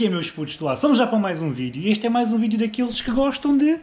que é, meus putos do lado? Estamos já para mais um vídeo e este é mais um vídeo daqueles que gostam de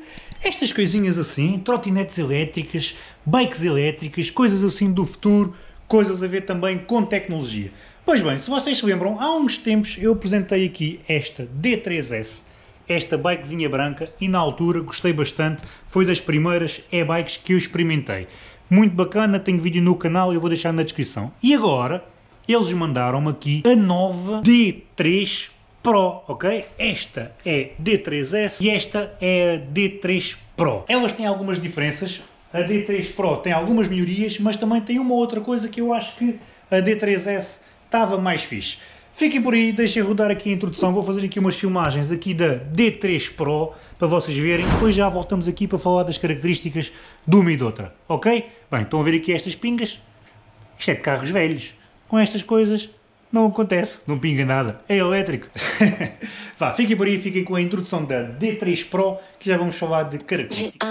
estas coisinhas assim, trotinetes elétricas, bikes elétricas, coisas assim do futuro, coisas a ver também com tecnologia. Pois bem, se vocês se lembram, há uns tempos eu apresentei aqui esta D3S, esta bikezinha branca e na altura gostei bastante, foi das primeiras e-bikes que eu experimentei. Muito bacana, tenho vídeo no canal eu vou deixar na descrição. E agora, eles mandaram-me aqui a nova D3 Pro, ok? Esta é D3S e esta é a D3 Pro. Elas têm algumas diferenças, a D3 Pro tem algumas melhorias, mas também tem uma outra coisa que eu acho que a D3S estava mais fixe. Fiquem por aí, deixem rodar aqui a introdução, vou fazer aqui umas filmagens aqui da D3 Pro, para vocês verem, depois já voltamos aqui para falar das características de uma e de outra, ok? Bem, estão a ver aqui estas pingas? Isto é de carros velhos, com estas coisas não acontece, não pinga nada, é elétrico. Vá, fiquem por aí, fiquem com a introdução da D3 Pro, que já vamos falar de características.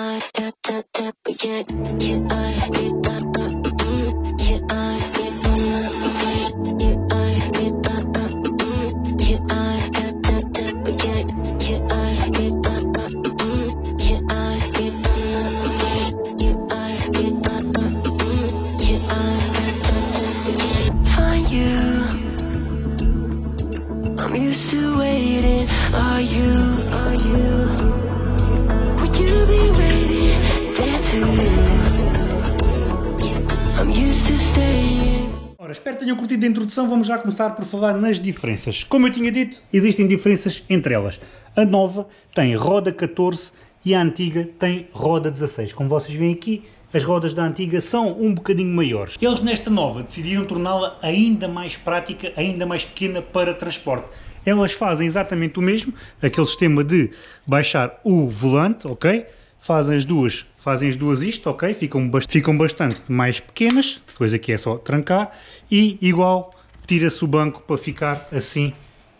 Espero que tenham curtido a introdução, vamos já começar por falar nas diferenças. Como eu tinha dito, existem diferenças entre elas. A nova tem roda 14 e a antiga tem roda 16. Como vocês veem aqui, as rodas da antiga são um bocadinho maiores. Eles nesta nova decidiram torná-la ainda mais prática, ainda mais pequena para transporte. Elas fazem exatamente o mesmo, aquele sistema de baixar o volante, ok? Fazem as duas, fazem as duas isto, ok? Ficam, bast ficam bastante mais pequenas, depois aqui é só trancar, e igual tira-se o banco para ficar assim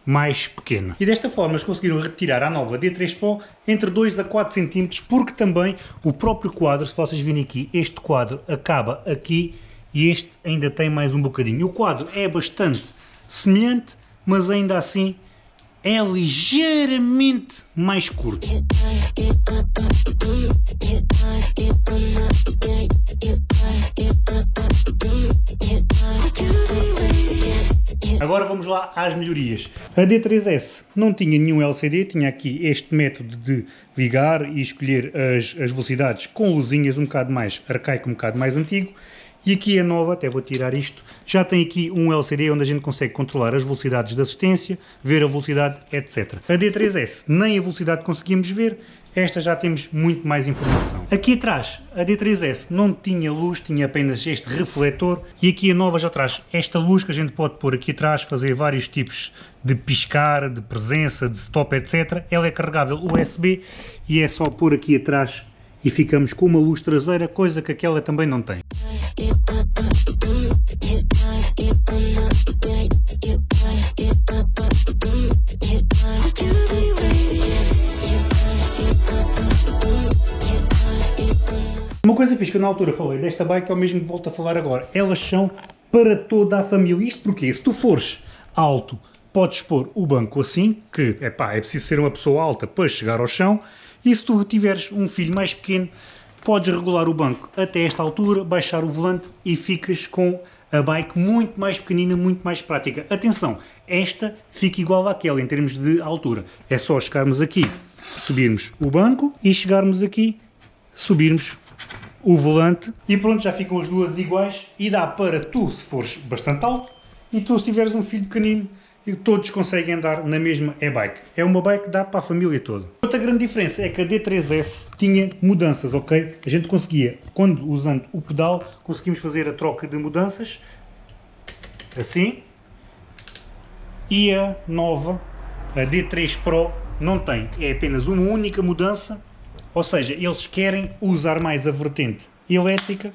mais pequena. E desta forma eles conseguiram retirar a nova D3 Pro entre 2 a 4 cm, porque também o próprio quadro, se vocês virem aqui, este quadro acaba aqui e este ainda tem mais um bocadinho. O quadro é bastante semelhante, mas ainda assim é ligeiramente mais curto. Às melhorias. A D3S não tinha nenhum LCD, tinha aqui este método de ligar e escolher as, as velocidades com luzinhas um bocado mais arcaico, um bocado mais antigo. E aqui a nova, até vou tirar isto, já tem aqui um LCD onde a gente consegue controlar as velocidades de assistência, ver a velocidade, etc. A D3S nem a velocidade conseguimos ver, esta já temos muito mais informação. Aqui atrás, a D3S não tinha luz, tinha apenas este refletor e aqui a nova já traz esta luz que a gente pode pôr aqui atrás, fazer vários tipos de piscar, de presença, de stop, etc. Ela é carregável USB e é só pôr aqui atrás e ficamos com uma luz traseira, coisa que aquela também não tem. Coisa fixe que eu na altura falei desta bike é o mesmo que volto a falar agora. Elas são para toda a família. Isto porque se tu fores alto, podes pôr o banco assim, que epá, é preciso ser uma pessoa alta para chegar ao chão, e se tu tiveres um filho mais pequeno, podes regular o banco até esta altura, baixar o volante e ficas com a bike muito mais pequenina, muito mais prática. Atenção, esta fica igual àquela em termos de altura. É só chegarmos aqui, subirmos o banco e chegarmos aqui, subirmos o volante e pronto, já ficam as duas iguais e dá para tu, se fores bastante alto, e tu se tiveres um filho pequenino, e todos conseguem andar na mesma e-bike. É uma bike que dá para a família toda. Outra grande diferença é que a D3S tinha mudanças, ok? A gente conseguia, quando usando o pedal, conseguimos fazer a troca de mudanças, assim, e a nova, a D3 Pro, não tem. É apenas uma única mudança, ou seja, eles querem usar mais a vertente elétrica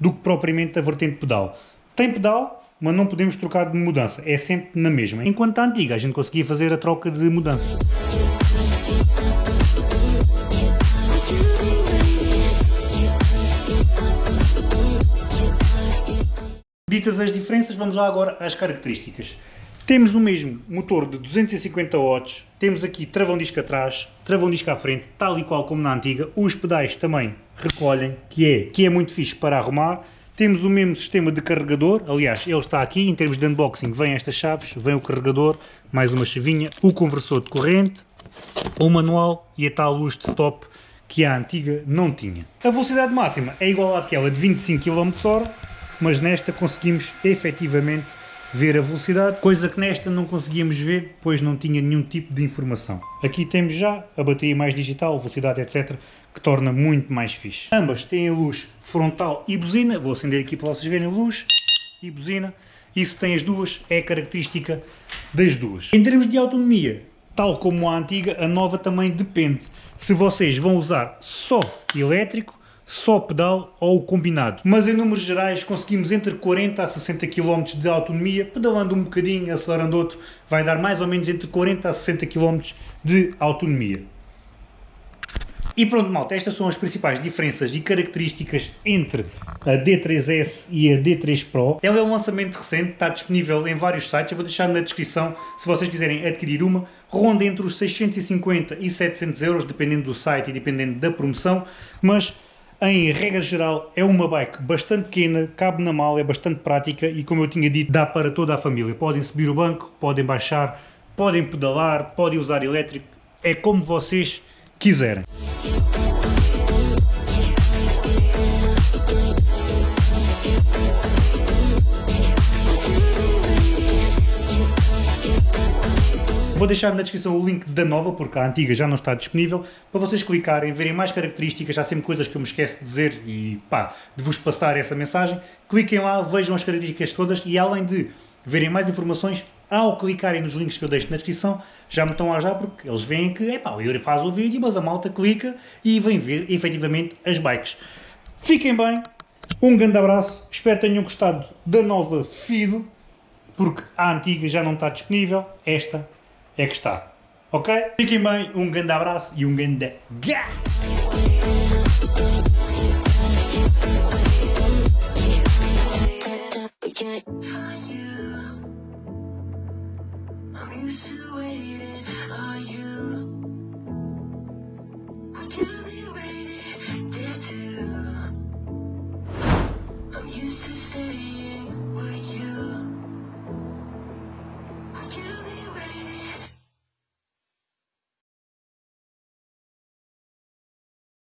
do que propriamente a vertente pedal. Tem pedal, mas não podemos trocar de mudança, é sempre na mesma. Enquanto a antiga, a gente conseguia fazer a troca de mudança. Ditas as diferenças, vamos lá agora às características. Temos o mesmo motor de 250 watts, temos aqui travão disco atrás, travão disco à frente, tal e qual como na antiga, os pedais também recolhem, que é, que é muito fixe para arrumar, temos o mesmo sistema de carregador, aliás, ele está aqui, em termos de unboxing, vem estas chaves, vem o carregador, mais uma chavinha, o conversor de corrente, o manual e a tal luz de stop que a antiga não tinha. A velocidade máxima é igual àquela de 25 km/h, mas nesta conseguimos efetivamente ver a velocidade, coisa que nesta não conseguíamos ver, pois não tinha nenhum tipo de informação. Aqui temos já a bateria mais digital, velocidade, etc., que torna muito mais fixe. Ambas têm luz frontal e buzina, vou acender aqui para vocês verem luz e buzina, isso tem as duas, é característica das duas. Em termos de autonomia, tal como a antiga, a nova também depende se vocês vão usar só elétrico só pedal ou combinado. Mas em números gerais conseguimos entre 40 a 60 km de autonomia, pedalando um bocadinho, acelerando outro, vai dar mais ou menos entre 40 a 60 km de autonomia. E pronto malta, estas são as principais diferenças e características entre a D3S e a D3 Pro. Ela é um lançamento recente, está disponível em vários sites, eu vou deixar na descrição se vocês quiserem adquirir uma. Ronda entre os 650 e 700 euros, dependendo do site e dependendo da promoção, mas em regra geral, é uma bike bastante pequena, cabe na mala, é bastante prática e, como eu tinha dito, dá para toda a família. Podem subir o banco, podem baixar, podem pedalar, podem usar elétrico, é como vocês quiserem. Vou deixar na descrição o link da nova, porque a antiga já não está disponível, para vocês clicarem, verem mais características, há sempre coisas que eu me esqueço de dizer e pá, de vos passar essa mensagem. Cliquem lá, vejam as características todas e além de verem mais informações, ao clicarem nos links que eu deixo na descrição, já me estão a já porque eles veem que, epá, o Yuri faz o vídeo, mas a malta clica e vem ver efetivamente as bikes. Fiquem bem, um grande abraço, espero que tenham gostado da nova Fido, porque a antiga já não está disponível, esta é que está. Ok? Fiquem bem, um grande abraço e um grande